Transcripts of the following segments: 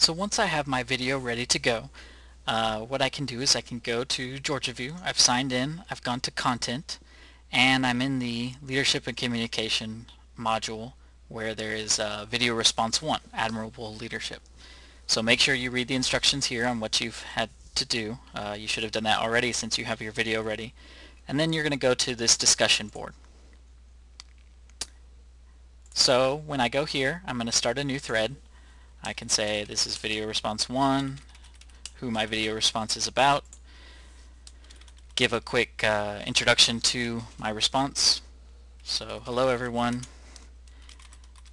So once I have my video ready to go, uh, what I can do is I can go to GeorgiaView. I've signed in, I've gone to Content, and I'm in the Leadership and Communication module where there is uh, Video Response 1, Admirable Leadership. So make sure you read the instructions here on what you've had to do. Uh, you should have done that already since you have your video ready. And then you're going to go to this discussion board. So when I go here, I'm going to start a new thread. I can say this is video response 1, who my video response is about, give a quick uh, introduction to my response. So hello everyone,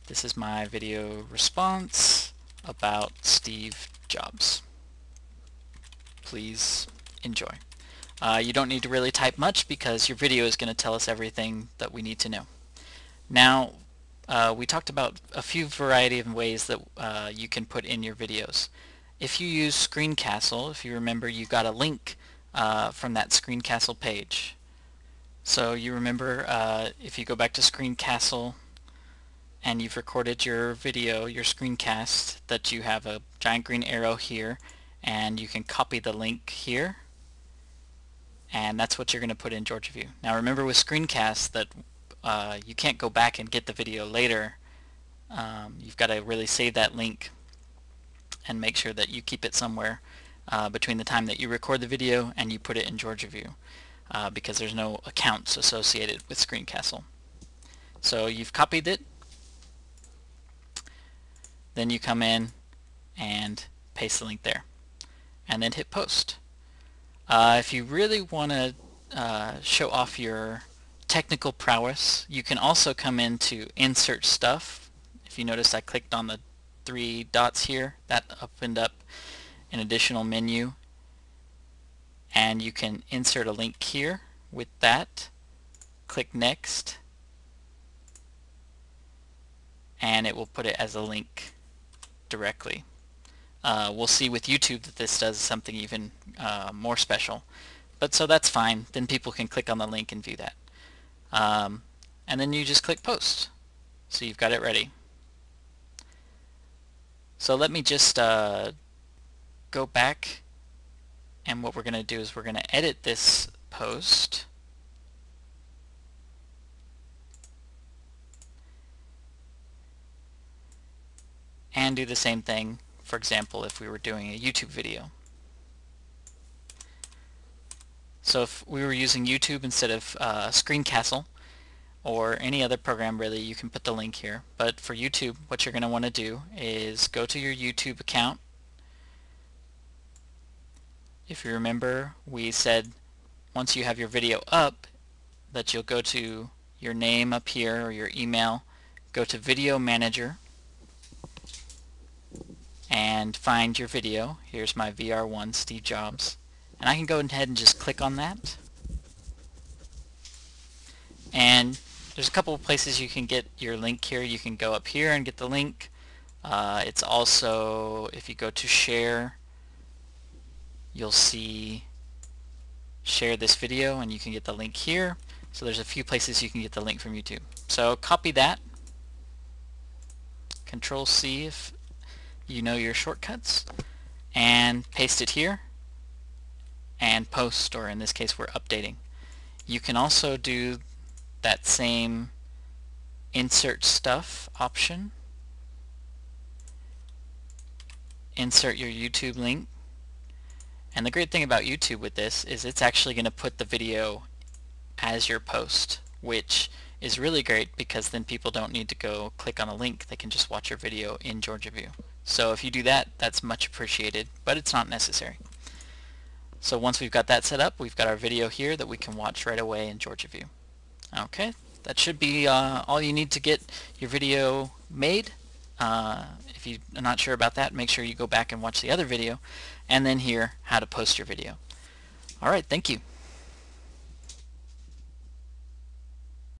this is my video response about Steve Jobs. Please enjoy. Uh, you don't need to really type much because your video is going to tell us everything that we need to know. Now, uh, we talked about a few variety of ways that uh, you can put in your videos. If you use Screencastle, if you remember, you got a link uh, from that Screencastle page. So you remember uh, if you go back to Screencastle and you've recorded your video, your screencast, that you have a giant green arrow here and you can copy the link here and that's what you're going to put in GeorgiaView. Now remember with screencasts that uh, you can't go back and get the video later. Um, you've got to really save that link and make sure that you keep it somewhere uh, between the time that you record the video and you put it in GeorgiaView uh, because there's no accounts associated with Screencastle. So you've copied it, then you come in and paste the link there and then hit post. Uh, if you really want to uh, show off your technical prowess. You can also come into insert stuff. If you notice I clicked on the three dots here, that opened up an additional menu and you can insert a link here with that. Click next and it will put it as a link directly. Uh, we'll see with YouTube that this does something even uh, more special. But so that's fine. Then people can click on the link and view that. Um, and then you just click post. So you've got it ready. So let me just uh, go back and what we're going to do is we're going to edit this post. And do the same thing, for example, if we were doing a YouTube video. So if we were using YouTube instead of uh, Screencastle or any other program really, you can put the link here. But for YouTube, what you're going to want to do is go to your YouTube account. If you remember, we said once you have your video up that you'll go to your name up here or your email, go to Video Manager and find your video. Here's my VR1 Steve Jobs. And I can go ahead and just click on that. And there's a couple of places you can get your link here. You can go up here and get the link. Uh, it's also, if you go to share, you'll see share this video and you can get the link here. So there's a few places you can get the link from YouTube. So copy that. Control C if you know your shortcuts and paste it here and post, or in this case we're updating. You can also do that same insert stuff option. Insert your YouTube link. And the great thing about YouTube with this is it's actually going to put the video as your post, which is really great because then people don't need to go click on a link. They can just watch your video in Georgia View. So if you do that, that's much appreciated, but it's not necessary. So once we've got that set up, we've got our video here that we can watch right away in GeorgiaView. Okay, that should be uh, all you need to get your video made. Uh, if you're not sure about that, make sure you go back and watch the other video, and then hear how to post your video. Alright, thank you.